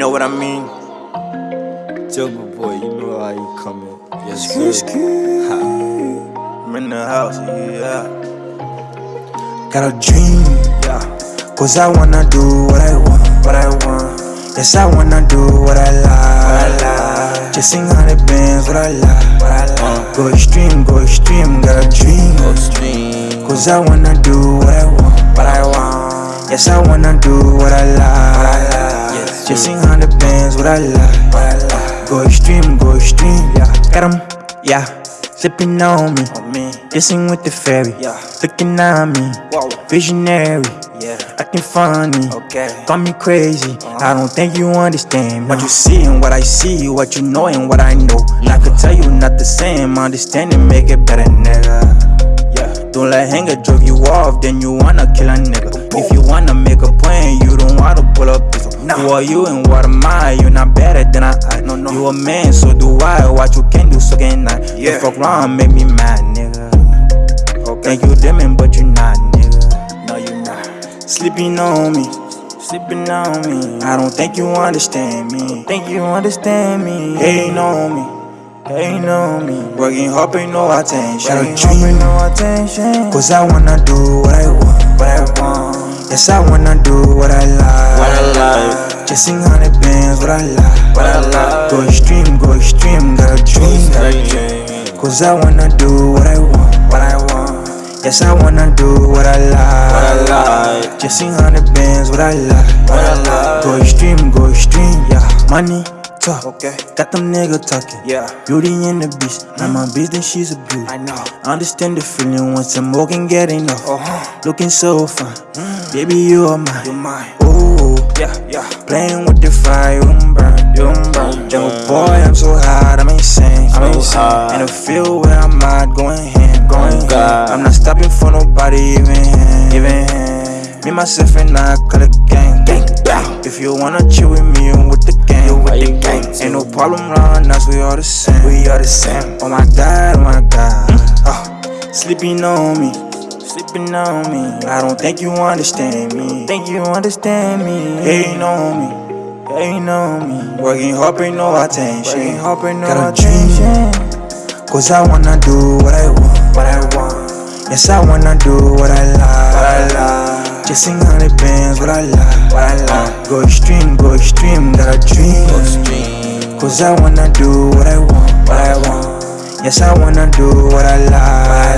know what I mean? Silver boy, you know how you coming. Yes, sir. I'm in the house, yeah. Got a dream, Yeah. cause I wanna do what I want, what I want. Yes, I wanna do what I like. like. Chasing hundred bands, what I like, what I like. Uh. Go extreme, go extreme, got a dream. Go stream. Cause I wanna do what I want, what I want. Yes, I wanna do what I like, hundred bands, what I like, what I like. Go extreme, go extreme, yeah. Got 'em, yeah. Sipping on me, On me. kissing with the fairy, Yeah. looking at me, Whoa. visionary, Yeah. acting funny. Okay. Call me crazy, uh-huh. I don't think you understand What you see and what I see, what you know and what I know And I could tell you not the same, understanding make it better, nigga Yeah. Don't let anger drove you off, then you wanna kill a nigga If you wanna make a plan, you don't wanna Who are you and what am I? You're not better than I act No, no. You a man, so do I, what you can do, so can I Yeah. Don't fuck around, make me mad, nigga Okay. Think you demon, but you not, nigga No, you not. Sleeping on me, sleeping on me. I don't think you understand me. Think you understand me? Hating on me, hating on me. Working hard, pay no attention. Got a dream, no attention. Cause I wanna do what I want, what I want. Yes, I wanna do what I like. What I like. Chasing hundred bands, what I like. What I like. Go extreme, go extreme. Got a dream, got a dream. Cause I wanna do what I want, what I want. Yes, I wanna do what I like. What I like. Chasing hundred bands, what I like. What I like. Go extreme, go extreme, yeah. Money, talk. Okay. Got them nigga talking. Yeah. Beauty and the beast. I'm a beast, then she's a beauty. I know. Understand the feeling once I'm walking, getting get enough. Uh-huh. Looking so fine. Baby, you are mine. You're mine. Yeah, yeah. playing with the fire, you burn, you burn. Jungle boy, I'm so hot, I'm insane. I'm So insane. In the field where I'm at, going ham, oh, going Oh, God. ham. I'm not stopping for nobody, even him, even him. Me, myself, and I call it gang, gang, gang. If you wanna chill with me, I'm with the gang, you with the gang. Ain't no problem around us, we all the same, we all the same. Oh my God, oh my God. Oh, sleeping on me. Sleeping on me. I don't think you understand me. Think you understand me. Hating on me. Hating on me. Working hard, pay no attention. Working hard, pay no Got a dream. Cause I wanna do what I want. What I want. Yes, I wanna do what I like. What I like. Chasing hundred bands, what I like. What I like. Go extreme, go extreme. Got a dream. Go stream. Cause I wanna do what I want, what I want. Yes, I wanna do what I like, what I like.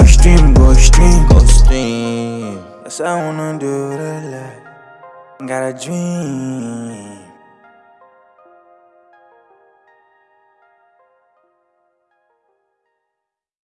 Extreme, go extreme. Go stream. Yes, I wanna do what Got a dream.